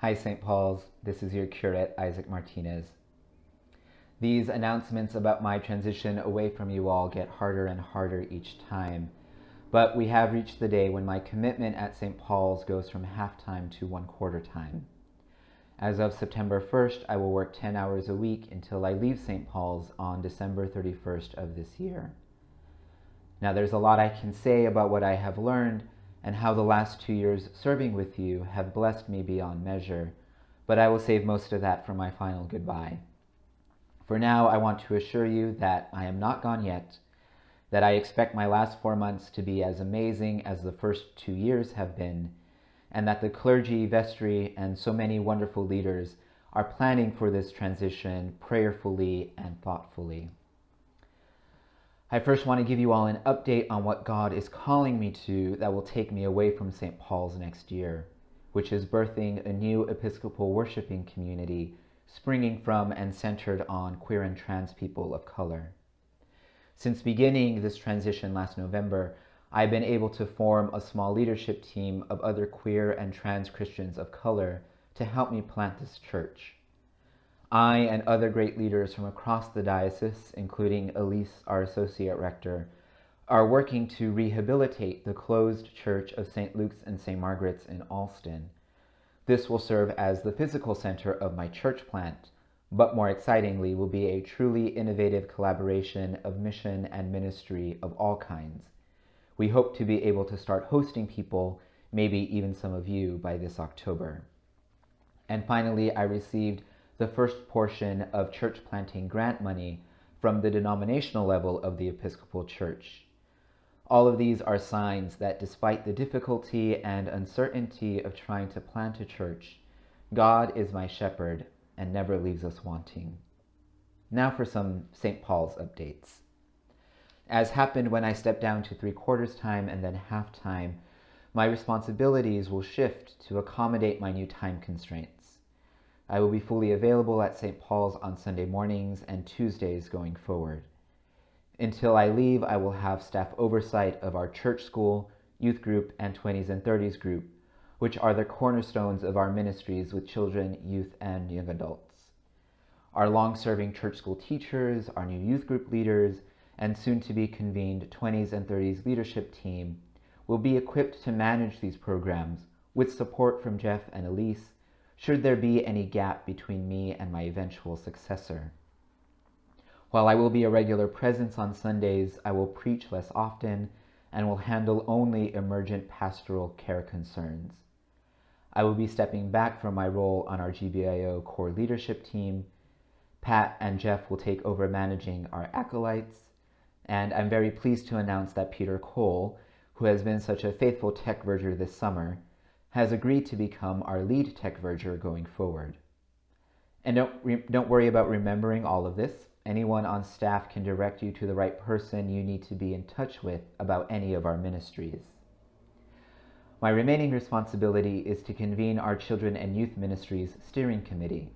Hi, St. Paul's. This is your curate, Isaac Martinez. These announcements about my transition away from you all get harder and harder each time. But we have reached the day when my commitment at St. Paul's goes from half-time to one-quarter time. As of September 1st, I will work 10 hours a week until I leave St. Paul's on December 31st of this year. Now, there's a lot I can say about what I have learned and how the last two years serving with you have blessed me beyond measure, but I will save most of that for my final goodbye. For now, I want to assure you that I am not gone yet, that I expect my last four months to be as amazing as the first two years have been, and that the clergy, vestry, and so many wonderful leaders are planning for this transition prayerfully and thoughtfully. I first want to give you all an update on what God is calling me to that will take me away from St. Paul's next year, which is birthing a new Episcopal worshiping community springing from and centered on queer and trans people of color. Since beginning this transition last November, I've been able to form a small leadership team of other queer and trans Christians of color to help me plant this church. I and other great leaders from across the diocese, including Elise, our associate rector, are working to rehabilitate the closed church of St. Luke's and St. Margaret's in Allston. This will serve as the physical center of my church plant, but more excitingly will be a truly innovative collaboration of mission and ministry of all kinds. We hope to be able to start hosting people, maybe even some of you, by this October. And finally, I received the first portion of church planting grant money from the denominational level of the Episcopal Church. All of these are signs that despite the difficulty and uncertainty of trying to plant a church, God is my shepherd and never leaves us wanting. Now for some St. Paul's updates. As happened when I stepped down to three quarters time and then half time, my responsibilities will shift to accommodate my new time constraints. I will be fully available at St. Paul's on Sunday mornings and Tuesdays going forward. Until I leave, I will have staff oversight of our church school, youth group, and 20s and 30s group, which are the cornerstones of our ministries with children, youth, and young adults. Our long-serving church school teachers, our new youth group leaders, and soon-to-be convened 20s and 30s leadership team will be equipped to manage these programs with support from Jeff and Elise should there be any gap between me and my eventual successor. While I will be a regular presence on Sundays, I will preach less often and will handle only emergent pastoral care concerns. I will be stepping back from my role on our GBIO core leadership team. Pat and Jeff will take over managing our acolytes, and I'm very pleased to announce that Peter Cole, who has been such a faithful tech verger this summer, has agreed to become our lead tech verger going forward. And don't, don't worry about remembering all of this. Anyone on staff can direct you to the right person you need to be in touch with about any of our ministries. My remaining responsibility is to convene our Children and Youth Ministries Steering Committee.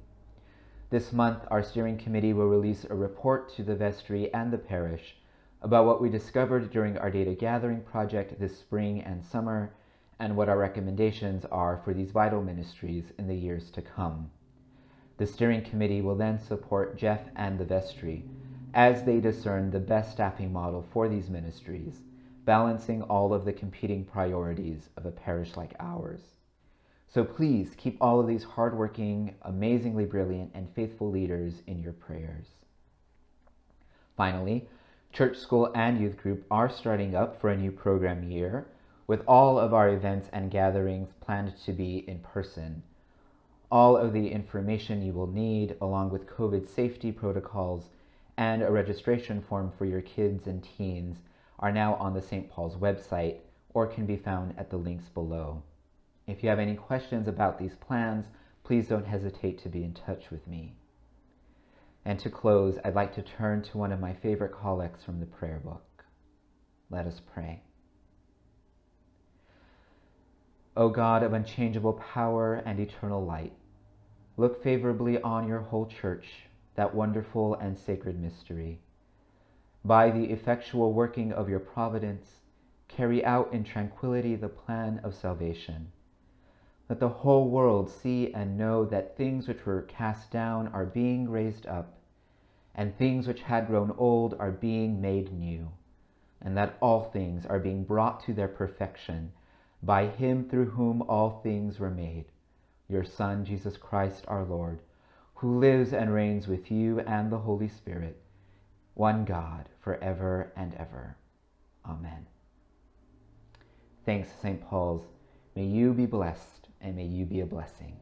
This month, our steering committee will release a report to the vestry and the parish about what we discovered during our data gathering project this spring and summer and what our recommendations are for these vital ministries in the years to come. The steering committee will then support Jeff and the vestry as they discern the best staffing model for these ministries, balancing all of the competing priorities of a parish like ours. So please keep all of these hardworking, amazingly brilliant, and faithful leaders in your prayers. Finally, church school and youth group are starting up for a new program year with all of our events and gatherings planned to be in person. All of the information you will need, along with COVID safety protocols and a registration form for your kids and teens, are now on the St. Paul's website or can be found at the links below. If you have any questions about these plans, please don't hesitate to be in touch with me. And to close, I'd like to turn to one of my favorite collects from the prayer book. Let us pray. O God of unchangeable power and eternal light, look favorably on your whole church, that wonderful and sacred mystery. By the effectual working of your providence, carry out in tranquility the plan of salvation. Let the whole world see and know that things which were cast down are being raised up, and things which had grown old are being made new, and that all things are being brought to their perfection by him through whom all things were made, your Son, Jesus Christ our Lord, who lives and reigns with you and the Holy Spirit, one God, for ever and ever. Amen. Thanks, St. Paul's. May you be blessed and may you be a blessing.